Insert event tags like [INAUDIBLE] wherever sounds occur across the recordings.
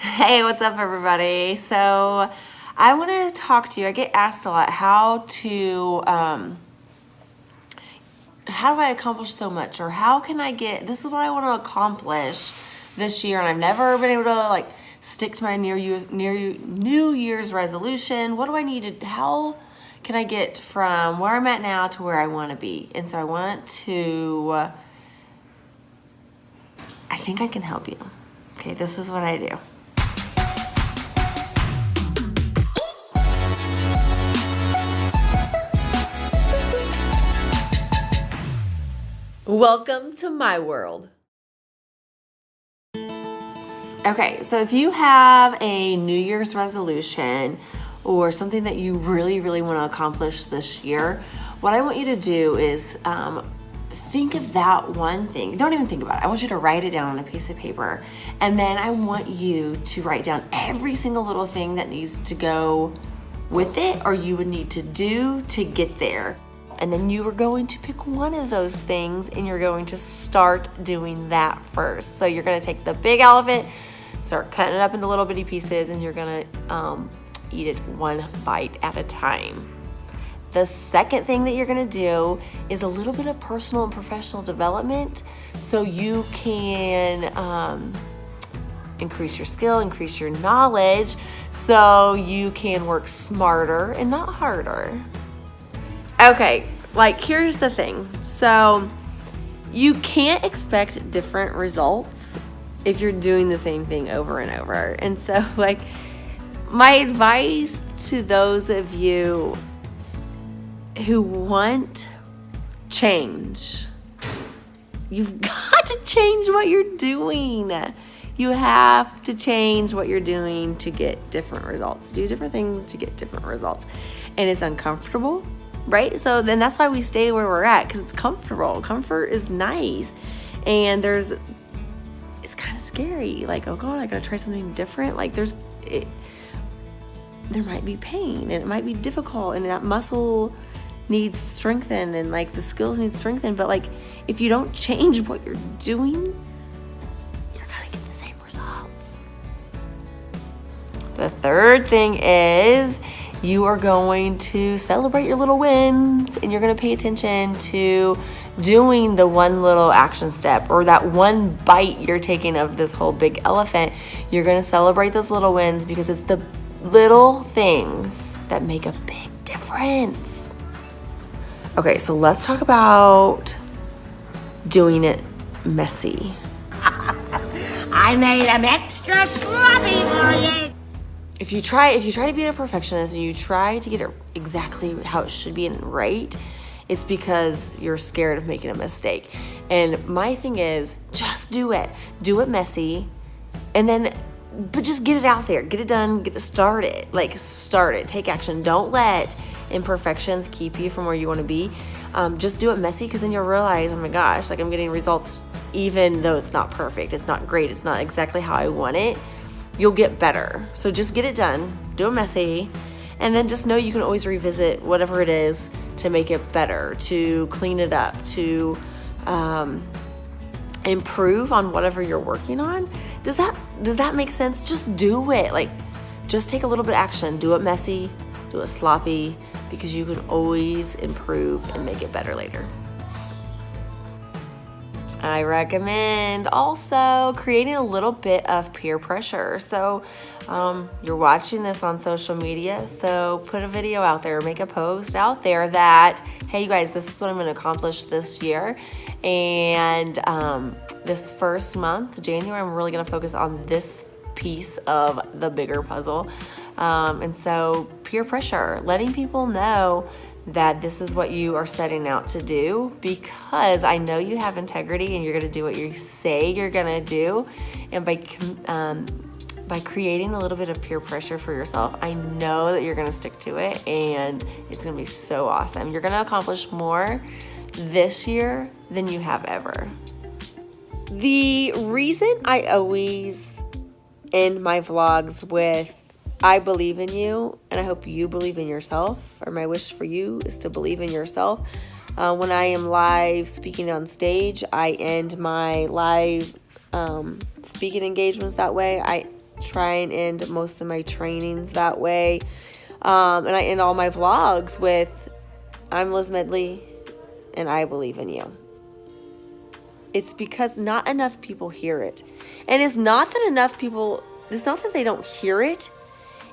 Hey, what's up, everybody? So, I want to talk to you. I get asked a lot how to, um, how do I accomplish so much, or how can I get this is what I want to accomplish this year, and I've never been able to like stick to my near year's near New Year's resolution. What do I need to? How can I get from where I'm at now to where I want to be? And so I want to. I think I can help you. Okay, this is what I do. Welcome to my world. Okay, so if you have a New Year's resolution or something that you really, really want to accomplish this year, what I want you to do is um, think of that one thing. Don't even think about it. I want you to write it down on a piece of paper. And then I want you to write down every single little thing that needs to go with it or you would need to do to get there and then you are going to pick one of those things and you're going to start doing that first. So you're gonna take the big elephant, start cutting it up into little bitty pieces and you're gonna um, eat it one bite at a time. The second thing that you're gonna do is a little bit of personal and professional development so you can um, increase your skill, increase your knowledge, so you can work smarter and not harder. Okay, like here's the thing. So you can't expect different results if you're doing the same thing over and over. And so [LAUGHS] like my advice to those of you who want change, you've [LAUGHS] got to change what you're doing. You have to change what you're doing to get different results. Do different things to get different results. And it's uncomfortable right? So then that's why we stay where we're at because it's comfortable. Comfort is nice. And there's, it's kind of scary. Like, oh God, I gotta try something different. Like, there's, it, there might be pain and it might be difficult and that muscle needs strengthened and like the skills need strengthened. But like, if you don't change what you're doing, you're gonna get the same results. The third thing is, you are going to celebrate your little wins and you're going to pay attention to doing the one little action step or that one bite you're taking of this whole big elephant. You're going to celebrate those little wins because it's the little things that make a big difference. Okay, so let's talk about doing it messy. [LAUGHS] I made them extra sloppy for you if you try if you try to be a perfectionist and you try to get it exactly how it should be and right it's because you're scared of making a mistake. And my thing is just do it. Do it messy and then but just get it out there. Get it done. Get it started. Like start it. Take action. Don't let imperfections keep you from where you want to be. Um, just do it messy because then you'll realize oh my gosh like i'm getting results even though it's not perfect. It's not great. It's not exactly how i want it you'll get better. So just get it done, do it messy, and then just know you can always revisit whatever it is to make it better, to clean it up, to um, improve on whatever you're working on. Does that does that make sense? Just do it. Like just take a little bit of action. Do it messy, do it sloppy, because you can always improve and make it better later. I recommend also creating a little bit of peer pressure. So um, you're watching this on social media, so put a video out there, make a post out there that, hey, you guys, this is what I'm gonna accomplish this year. And um, this first month, January, I'm really gonna focus on this piece of the bigger puzzle. Um, and so peer pressure, letting people know that this is what you are setting out to do because I know you have integrity and you're to do what you say you're to do. And by um, by creating a little bit of peer pressure for yourself, I know that you're to stick to it and it's to be so awesome. You're to accomplish more this year than you have ever. The reason I always end my vlogs with I believe in you, and I hope you believe in yourself. Or my wish for you is to believe in yourself. Uh, when I am live speaking on stage, I end my live um, speaking engagements that way. I try and end most of my trainings that way. Um, and I end all my vlogs with I'm Liz Medley and I believe in you. It's because not enough people hear it. And it's not that enough people, it's not that they don't hear it,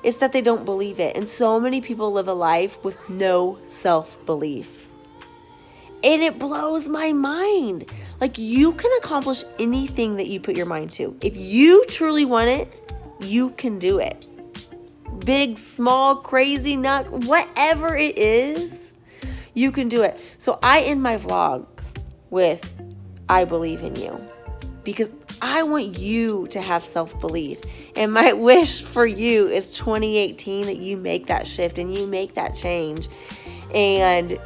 it's that they don't believe it. And so many people live a life with no self belief. And it blows my mind. Like, you can accomplish anything that you put your mind to. If you truly want it, you can do it. Big, small, crazy, nut, whatever it is, you can do it. So I end my vlogs with I believe in you because I want you to have self belief. And my wish for you is 2018 that you make that shift and you make that change. And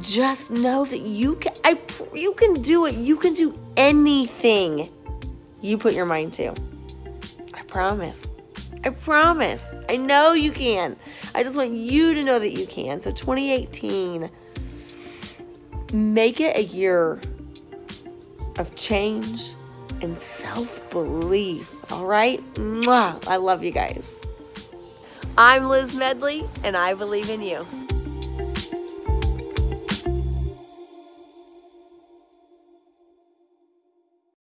just know that you can I you can do it. You can do anything you put your mind to. I promise. I promise. I know you can. I just want you to know that you can. So 2018 make it a year of change and self-belief. All right? Mwah. I love you guys. I'm Liz Medley and I believe in you.